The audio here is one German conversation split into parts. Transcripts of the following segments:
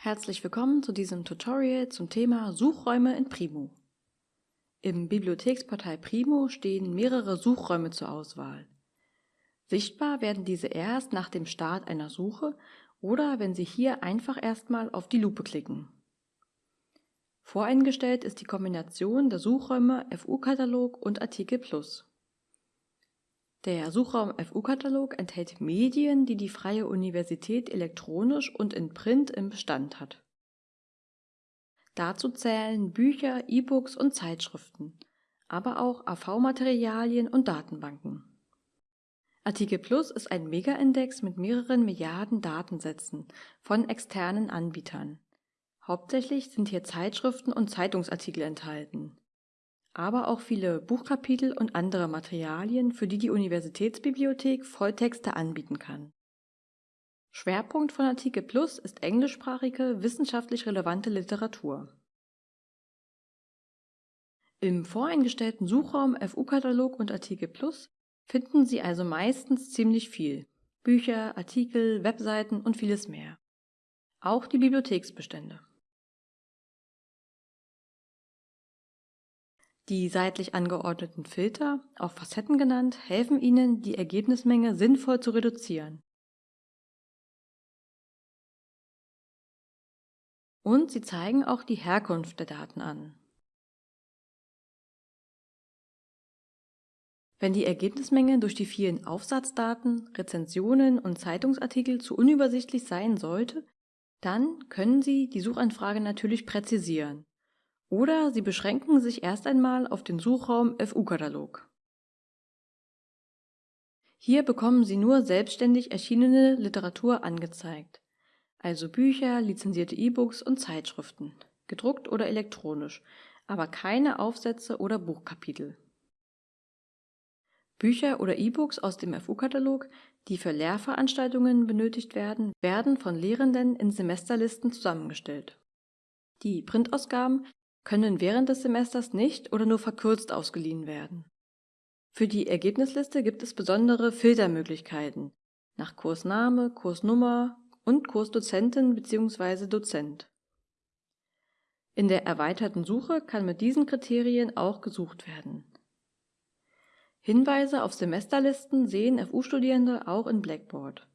Herzlich willkommen zu diesem Tutorial zum Thema Suchräume in Primo. Im Bibliotheksportal Primo stehen mehrere Suchräume zur Auswahl. Sichtbar werden diese erst nach dem Start einer Suche oder wenn Sie hier einfach erstmal auf die Lupe klicken. Voreingestellt ist die Kombination der Suchräume FU-Katalog und Artikel Plus. Der Suchraum FU-Katalog enthält Medien, die die Freie Universität elektronisch und in Print im Bestand hat. Dazu zählen Bücher, E-Books und Zeitschriften, aber auch AV-Materialien und Datenbanken. Artikel Plus ist ein Mega-Index mit mehreren Milliarden Datensätzen von externen Anbietern. Hauptsächlich sind hier Zeitschriften und Zeitungsartikel enthalten aber auch viele Buchkapitel und andere Materialien, für die die Universitätsbibliothek Volltexte anbieten kann. Schwerpunkt von Artikel Plus ist englischsprachige, wissenschaftlich relevante Literatur. Im voreingestellten Suchraum FU-Katalog und Artikel Plus finden Sie also meistens ziemlich viel. Bücher, Artikel, Webseiten und vieles mehr. Auch die Bibliotheksbestände. Die seitlich angeordneten Filter, auch Facetten genannt, helfen Ihnen, die Ergebnismenge sinnvoll zu reduzieren. Und sie zeigen auch die Herkunft der Daten an. Wenn die Ergebnismenge durch die vielen Aufsatzdaten, Rezensionen und Zeitungsartikel zu unübersichtlich sein sollte, dann können Sie die Suchanfrage natürlich präzisieren oder Sie beschränken sich erst einmal auf den Suchraum FU-Katalog. Hier bekommen Sie nur selbstständig erschienene Literatur angezeigt, also Bücher, lizenzierte E-Books und Zeitschriften, gedruckt oder elektronisch, aber keine Aufsätze oder Buchkapitel. Bücher oder E-Books aus dem FU-Katalog, die für Lehrveranstaltungen benötigt werden, werden von Lehrenden in Semesterlisten zusammengestellt. Die Printausgaben können während des Semesters nicht oder nur verkürzt ausgeliehen werden. Für die Ergebnisliste gibt es besondere Filtermöglichkeiten nach Kursname, Kursnummer und Kursdozentin bzw. Dozent. In der erweiterten Suche kann mit diesen Kriterien auch gesucht werden. Hinweise auf Semesterlisten sehen FU-Studierende auch in Blackboard.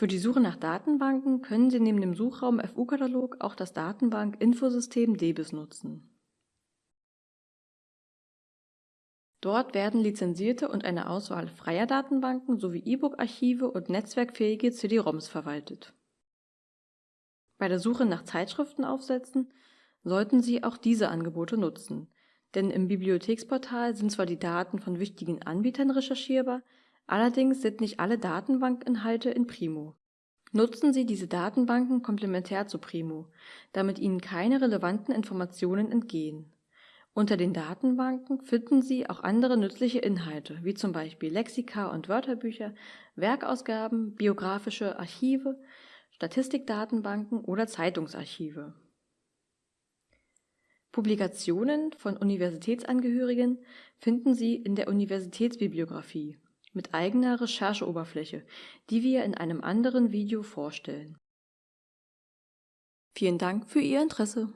Für die Suche nach Datenbanken können Sie neben dem Suchraum FU-Katalog auch das Datenbank-Infosystem DBIS nutzen. Dort werden lizenzierte und eine Auswahl freier Datenbanken sowie E-Book-Archive und netzwerkfähige CD-ROMs verwaltet. Bei der Suche nach Zeitschriftenaufsätzen sollten Sie auch diese Angebote nutzen, denn im Bibliotheksportal sind zwar die Daten von wichtigen Anbietern recherchierbar, Allerdings sind nicht alle Datenbankinhalte in Primo. Nutzen Sie diese Datenbanken komplementär zu Primo, damit Ihnen keine relevanten Informationen entgehen. Unter den Datenbanken finden Sie auch andere nützliche Inhalte, wie zum Beispiel Lexika und Wörterbücher, Werkausgaben, biografische Archive, Statistikdatenbanken oder Zeitungsarchive. Publikationen von Universitätsangehörigen finden Sie in der Universitätsbibliographie mit eigener Rechercheoberfläche, die wir in einem anderen Video vorstellen. Vielen Dank für Ihr Interesse!